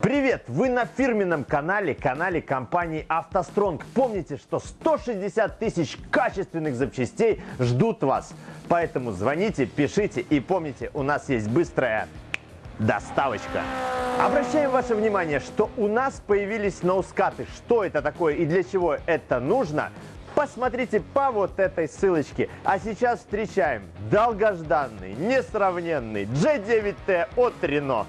Привет! Вы на фирменном канале, канале компании «АвтоСтронг». Помните, что 160 тысяч качественных запчастей ждут вас. Поэтому звоните, пишите и помните, у нас есть быстрая доставочка. Обращаем ваше внимание, что у нас появились ноускаты. Что это такое и для чего это нужно? Посмотрите по вот этой ссылочке. А сейчас встречаем долгожданный, несравненный G9T от Renault.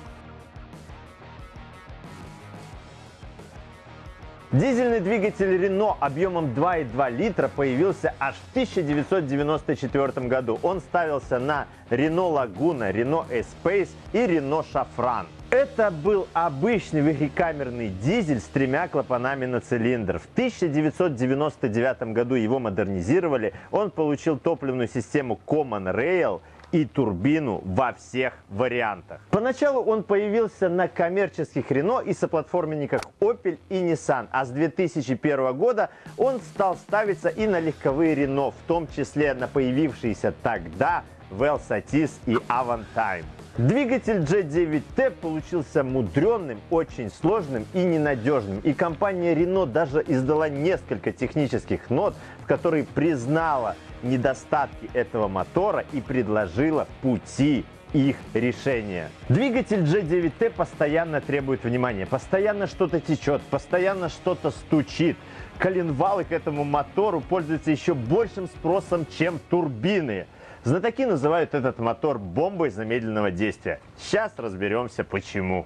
Дизельный двигатель Renault объемом 2,2 литра появился аж в 1994 году. Он ставился на Renault Laguna, Renault Espace и Renault Шафран. Это был обычный двухкамерный дизель с тремя клапанами на цилиндр. В 1999 году его модернизировали. Он получил топливную систему Common Rail и турбину во всех вариантах. Поначалу он появился на коммерческих Renault и соплатформенниках Opel и Nissan, а с 2001 года он стал ставиться и на легковые Renault, в том числе на появившиеся тогда Velsatis и Avantime. Двигатель G9T получился мудренным, очень сложным и ненадежным. И компания Renault даже издала несколько технических нот, в которые признала недостатки этого мотора и предложила пути их решения. Двигатель G9T постоянно требует внимания, постоянно что-то течет, постоянно что-то стучит. Коленвалы к этому мотору пользуются еще большим спросом, чем турбины. Знатоки называют этот мотор бомбой замедленного действия. Сейчас разберемся почему.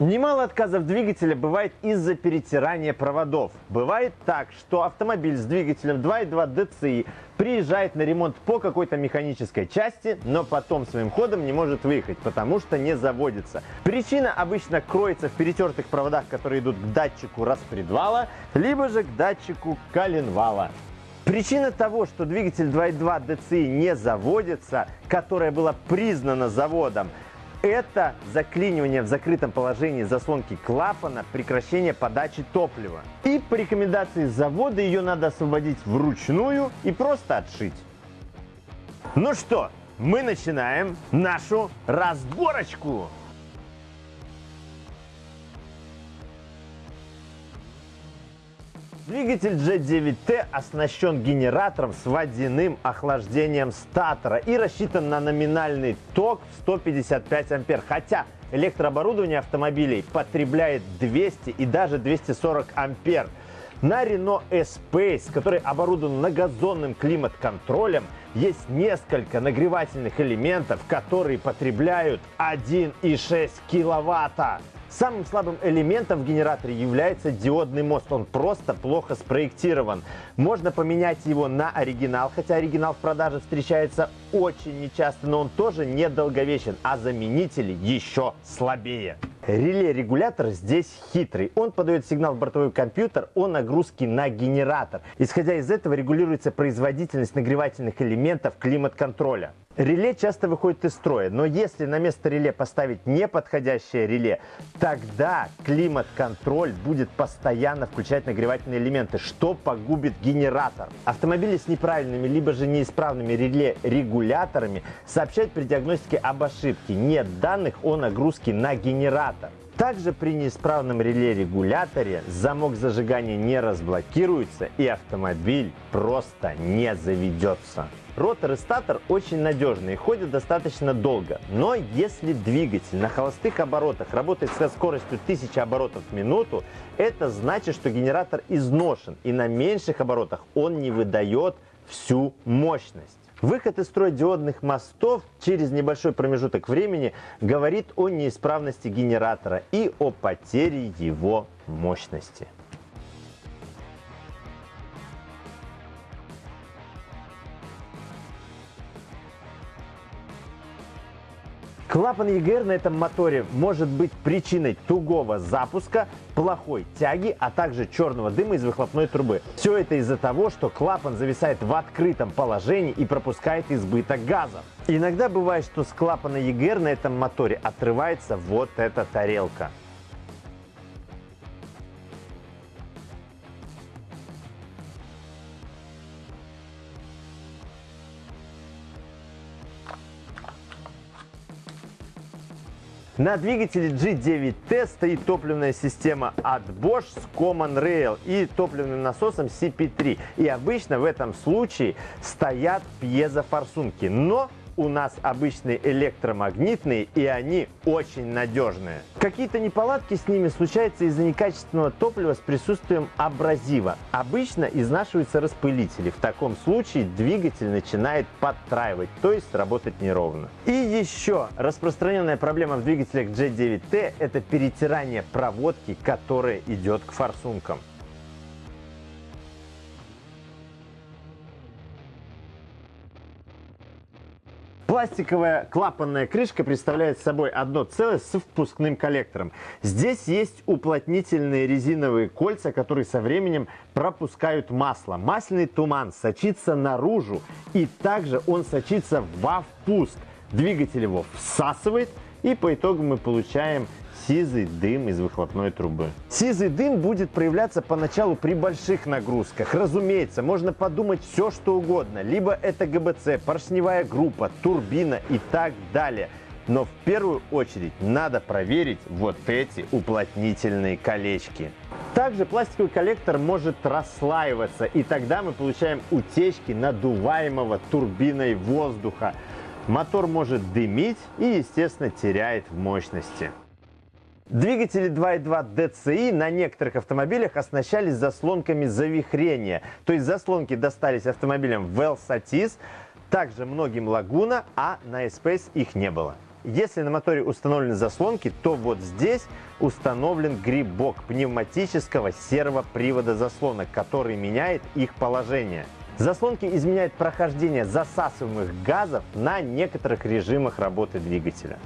Немало отказов двигателя бывает из-за перетирания проводов. Бывает так, что автомобиль с двигателем 2.2 DCI приезжает на ремонт по какой-то механической части, но потом своим ходом не может выехать, потому что не заводится. Причина обычно кроется в перетертых проводах, которые идут к датчику распредвала, либо же к датчику коленвала. Причина того, что двигатель 2.2 DCI не заводится, которая была признана заводом, это заклинивание в закрытом положении заслонки клапана, прекращение подачи топлива. И по рекомендации завода ее надо освободить вручную и просто отшить. Ну что, мы начинаем нашу разборочку. Двигатель G9T оснащен генератором с водяным охлаждением статора и рассчитан на номинальный ток в 155 ампер, хотя электрооборудование автомобилей потребляет 200 и даже 240 ампер. На Renault E-Space, который оборудован многозонным климат-контролем, есть несколько нагревательных элементов, которые потребляют 1,6 киловатта. Самым слабым элементом в генераторе является диодный мост. Он просто плохо спроектирован. Можно поменять его на оригинал, хотя оригинал в продаже встречается очень нечасто, но он тоже недолговечен, а заменители еще слабее. Реле-регулятор здесь хитрый. Он подает сигнал в бортовой компьютер о нагрузке на генератор. Исходя из этого регулируется производительность нагревательных элементов климат-контроля. Реле часто выходит из строя, но если на место реле поставить неподходящее реле, тогда климат-контроль будет постоянно включать нагревательные элементы, что погубит генератор. Автомобили с неправильными либо же неисправными реле-регуляторами сообщают при диагностике об ошибке. Нет данных о нагрузке на генератор. Также при неисправном реле-регуляторе замок зажигания не разблокируется и автомобиль просто не заведется. Ротор и статор очень надежные, ходят достаточно долго. Но если двигатель на холостых оборотах работает со скоростью 1000 оборотов в минуту, это значит, что генератор изношен и на меньших оборотах он не выдает всю мощность. Выход из строя диодных мостов через небольшой промежуток времени говорит о неисправности генератора и о потере его мощности. Клапан EGR на этом моторе может быть причиной тугого запуска, плохой тяги, а также черного дыма из выхлопной трубы. Все это из-за того, что клапан зависает в открытом положении и пропускает избыток газа. Иногда бывает, что с клапана EGR на этом моторе отрывается вот эта тарелка. На двигателе G9T стоит топливная система от Bosch с Common Rail и топливным насосом CP3. И обычно в этом случае стоят пьезофорсунки. Но у нас обычные электромагнитные, и они очень надежные. Какие-то неполадки с ними случаются из-за некачественного топлива с присутствием абразива. Обычно изнашиваются распылители. В таком случае двигатель начинает подтраивать, то есть работать неровно. И еще распространенная проблема в двигателях G9T – это перетирание проводки, которая идет к форсункам. Пластиковая клапанная крышка представляет собой одно целое с впускным коллектором. Здесь есть уплотнительные резиновые кольца, которые со временем пропускают масло. Масляный туман сочится наружу и также он сочится во впуск. Двигатель его всасывает и по итогу мы получаем сизый дым из выхлопной трубы. Сизый дым будет проявляться поначалу при больших нагрузках. Разумеется, можно подумать все, что угодно. Либо это ГБЦ, поршневая группа, турбина и так далее. Но в первую очередь надо проверить вот эти уплотнительные колечки. Также пластиковый коллектор может расслаиваться, и тогда мы получаем утечки надуваемого турбиной воздуха. Мотор может дымить и, естественно, теряет в мощности. Двигатели 2.2 DCI на некоторых автомобилях оснащались заслонками завихрения. То есть заслонки достались автомобилям Velsatis, также многим Laguna, а на S-Pace их не было. Если на моторе установлены заслонки, то вот здесь установлен грибок пневматического сервопривода заслонок, который меняет их положение. Заслонки изменяют прохождение засасываемых газов на некоторых режимах работы двигателя.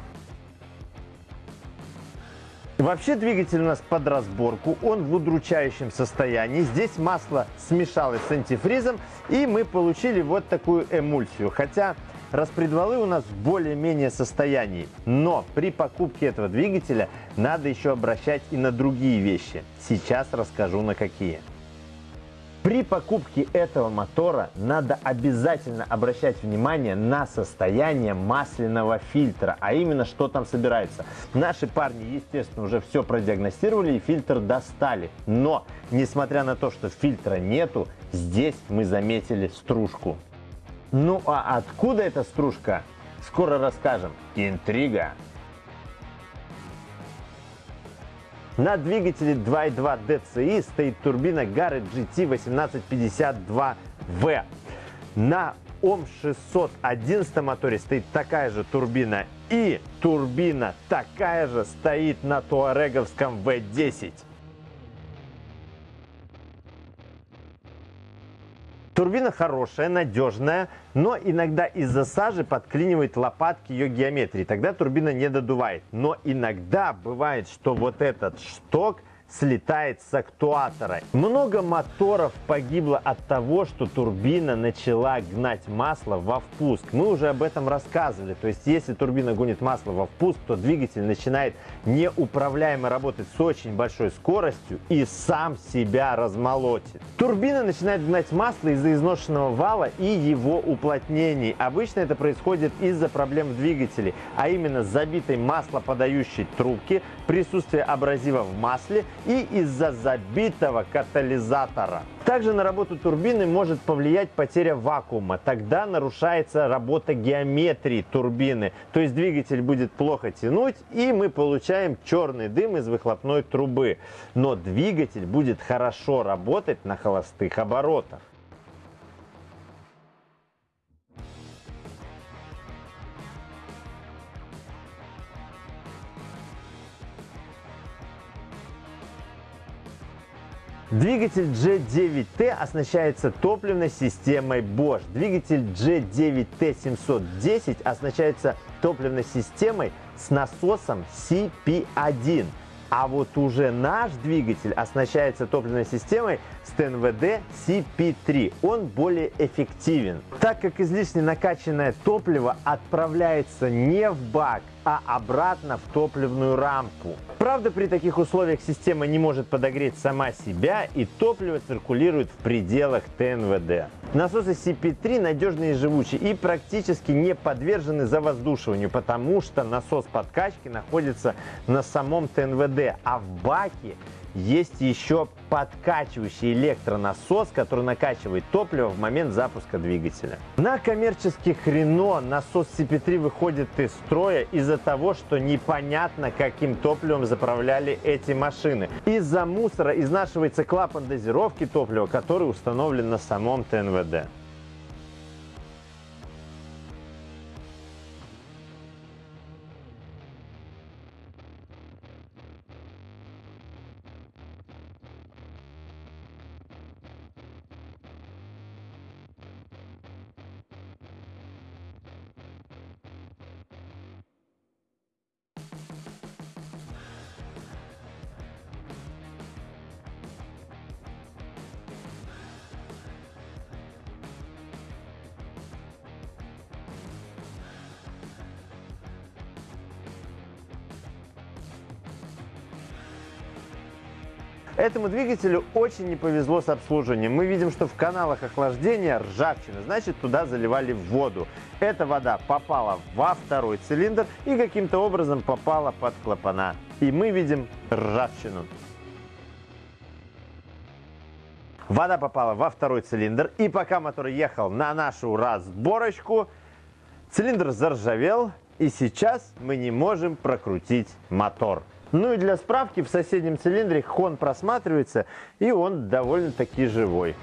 Вообще двигатель у нас под разборку, он в удручающем состоянии. Здесь масло смешалось с антифризом, и мы получили вот такую эмульсию. Хотя распредвалы у нас в более-менее состоянии. Но при покупке этого двигателя надо еще обращать и на другие вещи. Сейчас расскажу на какие. При покупке этого мотора надо обязательно обращать внимание на состояние масляного фильтра, а именно что там собирается. Наши парни, естественно, уже все продиагностировали и фильтр достали. Но, несмотря на то, что фильтра нету, здесь мы заметили стружку. Ну а откуда эта стружка? Скоро расскажем. Интрига. На двигателе 2.2 DCI стоит турбина Garrett GT1852V. На ОМ611 моторе стоит такая же турбина и турбина такая же стоит на туареговском V10. Турбина хорошая, надежная, но иногда из-за сажи подклинивает лопатки ее геометрии. Тогда турбина не додувает. Но иногда бывает, что вот этот шток – слетает с актуатора. Много моторов погибло от того, что турбина начала гнать масло во впуск. Мы уже об этом рассказывали. То есть, если турбина гонит масло во впуск, то двигатель начинает неуправляемо работать с очень большой скоростью и сам себя размолотит. Турбина начинает гнать масло из-за изношенного вала и его уплотнений. Обычно это происходит из-за проблем в двигателе, а именно забитой маслоподающей трубки, присутствия абразива в масле и из-за забитого катализатора. Также на работу турбины может повлиять потеря вакуума. Тогда нарушается работа геометрии турбины. То есть двигатель будет плохо тянуть и мы получаем черный дым из выхлопной трубы. Но двигатель будет хорошо работать на холостых оборотах. Двигатель G9T оснащается топливной системой Bosch. Двигатель G9T710 оснащается топливной системой с насосом CP1. А вот уже наш двигатель оснащается топливной системой с ТНВД CP3. Он более эффективен, так как излишне накачанное топливо отправляется не в бак, а обратно в топливную рампу. Правда, при таких условиях система не может подогреть сама себя и топливо циркулирует в пределах ТНВД. Насосы CP3 надежные и живучие и практически не подвержены завоздушиванию, потому что насос подкачки находится на самом ТНВД, а в баке есть еще подкачивающий электронасос, который накачивает топливо в момент запуска двигателя. На коммерческих Рено насос CP3 выходит из строя из-за того, что непонятно, каким топливом заправляли эти машины. Из-за мусора изнашивается клапан дозировки топлива, который установлен на самом ТНВД. Этому двигателю очень не повезло с обслуживанием. Мы видим, что в каналах охлаждения ржавчина, значит туда заливали воду. Эта вода попала во второй цилиндр и каким-то образом попала под клапана. И мы видим ржавчину. Вода попала во второй цилиндр, и пока мотор ехал на нашу разборочку, цилиндр заржавел, и сейчас мы не можем прокрутить мотор. Ну и для справки, в соседнем цилиндре хон просматривается, и он довольно-таки живой.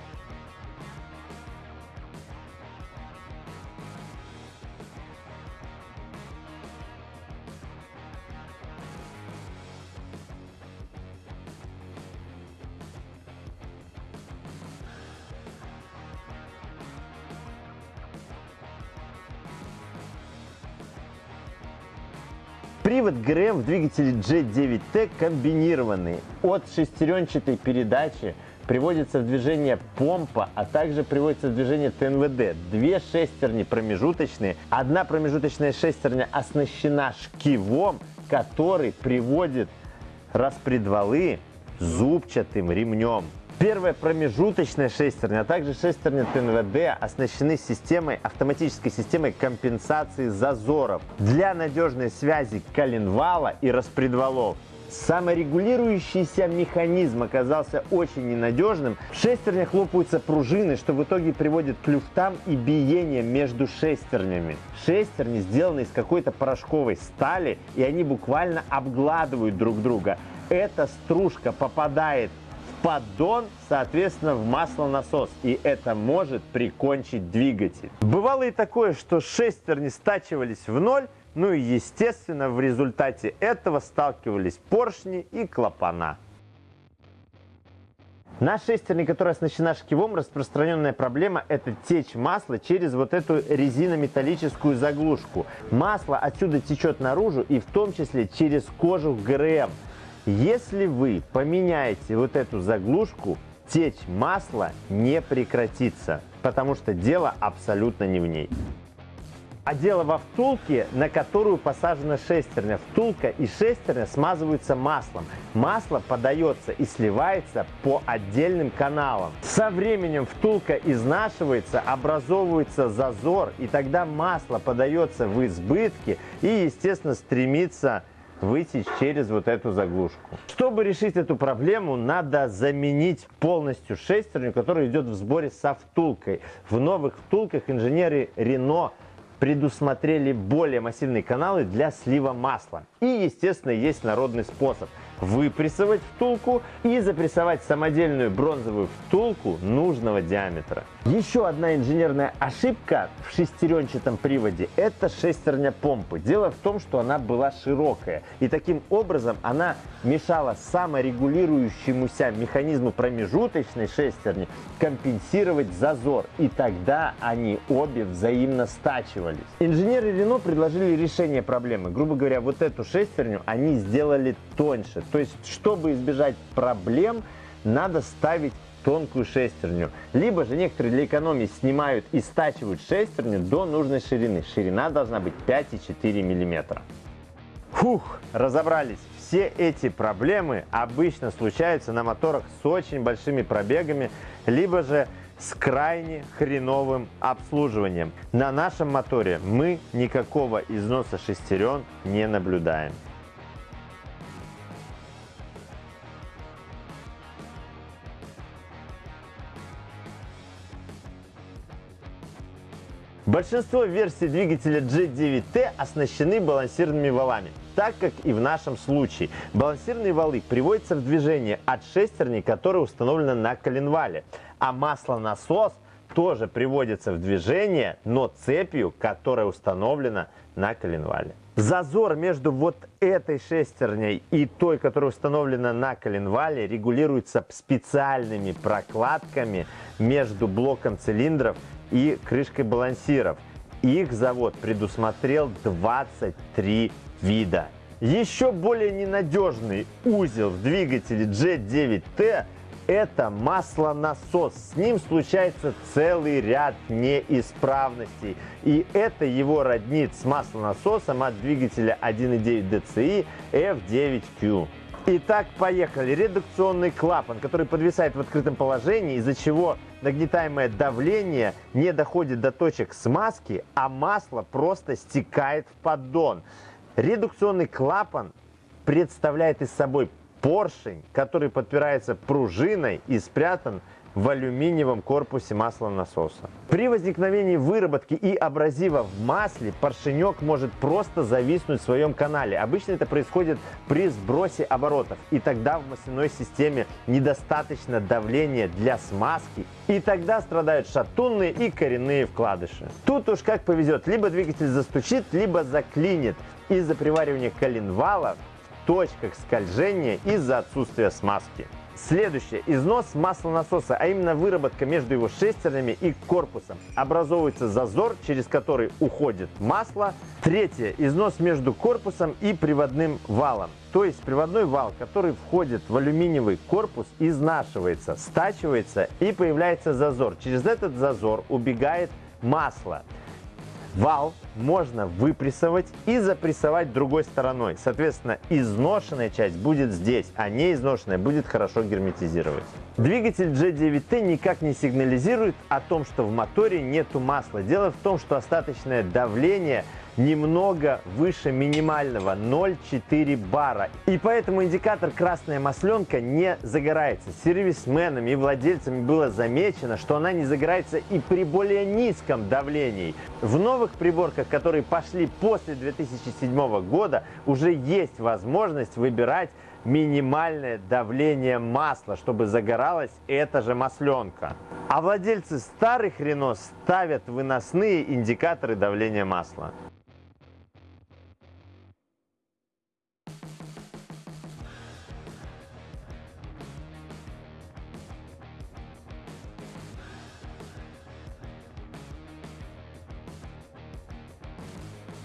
ГРМ в двигателе G9T комбинированный. От шестеренчатой передачи приводится в движение помпа, а также приводится в движение ТНВД. Две шестерни промежуточные. Одна промежуточная шестерня оснащена шкивом, который приводит распредвалы зубчатым ремнем. Первая промежуточная шестерня, а также шестерня ТНВД оснащены системой, автоматической системой компенсации зазоров для надежной связи коленвала и распредвалов. Саморегулирующийся механизм оказался очень ненадежным. В шестернях лопаются пружины, что в итоге приводит к люфтам и биениям между шестернями. Шестерни сделаны из какой-то порошковой стали, и они буквально обгладывают друг друга. Эта стружка попадает поддон, соответственно, в маслонасос. И это может прикончить двигатель. Бывало и такое, что шестерни стачивались в ноль, ну и, естественно, в результате этого сталкивались поршни и клапана. На шестерне, которая оснащена шкивом, распространенная проблема – это течь масла через вот эту резинометаллическую заглушку. Масло отсюда течет наружу и в том числе через кожух ГРМ. Если вы поменяете вот эту заглушку, течь масла не прекратится, потому что дело абсолютно не в ней. А дело во втулке, на которую посажена шестерня. Втулка и шестерня смазываются маслом. Масло подается и сливается по отдельным каналам. Со временем втулка изнашивается, образовывается зазор, и тогда масло подается в избытке и, естественно, стремится вытечь через вот эту заглушку. Чтобы решить эту проблему, надо заменить полностью шестерню, которая идет в сборе со втулкой. В новых втулках инженеры Renault предусмотрели более массивные каналы для слива масла. И, естественно, есть народный способ – выпрессовать втулку и запрессовать самодельную бронзовую втулку нужного диаметра. Еще одна инженерная ошибка в шестеренчатом приводе – это шестерня помпы. Дело в том, что она была широкая, и таким образом она мешала саморегулирующемуся механизму промежуточной шестерни компенсировать зазор, и тогда они обе взаимно стачивались. Инженеры Рено предложили решение проблемы. Грубо говоря, вот эту шестерню они сделали тоньше, то есть, чтобы избежать проблем, надо ставить тонкую шестерню. Либо же некоторые для экономии снимают и стачивают шестерню до нужной ширины. Ширина должна быть 5,4 мм. Фух, разобрались. Все эти проблемы обычно случаются на моторах с очень большими пробегами, либо же с крайне хреновым обслуживанием. На нашем моторе мы никакого износа шестерен не наблюдаем. Большинство версий двигателя G9T оснащены балансированными валами, так как и в нашем случае. Балансирные валы приводятся в движение от шестерни, которая установлена на коленвале, а маслонасос тоже приводится в движение, но цепью, которая установлена на коленвале. Зазор между вот этой шестерней и той, которая установлена на коленвале, регулируется специальными прокладками между блоком цилиндров и крышкой балансиров. Их завод предусмотрел 23 вида. Еще более ненадежный узел в двигателе G9T – это маслонасос. С ним случается целый ряд неисправностей. И это его роднит с маслонасосом от двигателя 1.9 DCI F9Q. Итак, поехали. Редукционный клапан, который подвисает в открытом положении, из-за чего нагнетаемое давление не доходит до точек смазки, а масло просто стекает в поддон. Редукционный клапан представляет из собой поршень, который подпирается пружиной и спрятан в алюминиевом корпусе маслонасоса. При возникновении выработки и абразива в масле поршенек может просто зависнуть в своем канале. Обычно это происходит при сбросе оборотов. И тогда в масляной системе недостаточно давления для смазки. И тогда страдают шатунные и коренные вкладыши. Тут уж как повезет. Либо двигатель застучит, либо заклинит из-за приваривания коленвала в точках скольжения из-за отсутствия смазки. Следующее. Износ маслонасоса, а именно выработка между его шестернями и корпусом. Образовывается зазор, через который уходит масло. Третье. Износ между корпусом и приводным валом. То есть приводной вал, который входит в алюминиевый корпус, изнашивается, стачивается и появляется зазор. Через этот зазор убегает масло. Вал можно выпрессовать и запрессовать другой стороной. Соответственно, изношенная часть будет здесь, а не изношенная будет хорошо герметизировать. Двигатель G9T никак не сигнализирует о том, что в моторе нету масла. Дело в том, что остаточное давление – немного выше минимального 0,4 бара. И поэтому индикатор красная масленка не загорается. Сервисменами и владельцами было замечено, что она не загорается и при более низком давлении. В новых приборках, которые пошли после 2007 года, уже есть возможность выбирать минимальное давление масла, чтобы загоралась эта же масленка. А владельцы старых Рено ставят выносные индикаторы давления масла.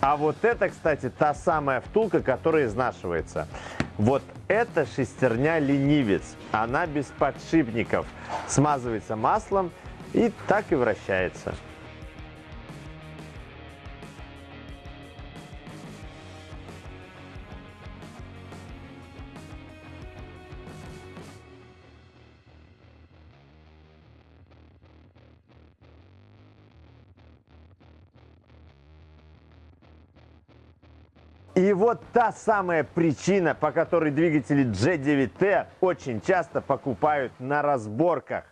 А вот это, кстати, та самая втулка, которая изнашивается. Вот эта шестерня ленивец. Она без подшипников. Смазывается маслом и так и вращается. И вот та самая причина, по которой двигатели G9T очень часто покупают на разборках.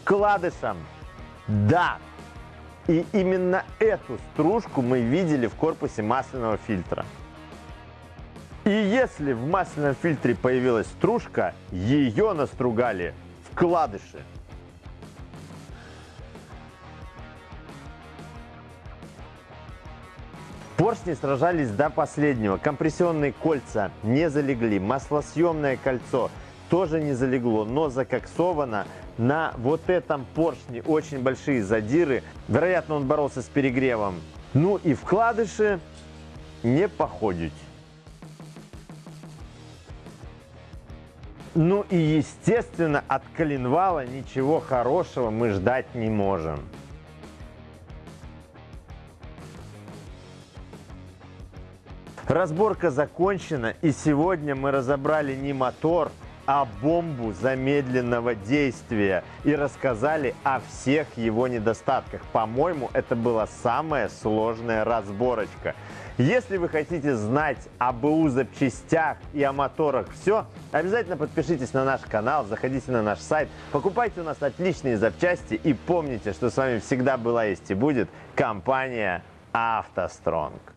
Вкладышем. Да. И именно эту стружку мы видели в корпусе масляного фильтра. И если в масляном фильтре появилась стружка, ее настругали вкладыши. Поршни сражались до последнего. Компрессионные кольца не залегли. Маслосъемное кольцо тоже не залегло, но закоксовано. На вот этом поршне очень большие задиры. Вероятно, он боролся с перегревом. Ну и вкладыши не походить. Ну и естественно от коленвала ничего хорошего мы ждать не можем. Разборка закончена, и сегодня мы разобрали не мотор, А-бомбу замедленного действия и рассказали о всех его недостатках. По-моему, это была самая сложная разборочка. Если вы хотите знать об БУ запчастях и о моторах все, обязательно подпишитесь на наш канал, заходите на наш сайт, покупайте у нас отличные запчасти и помните, что с вами всегда была есть и будет компания «АвтоСтронг».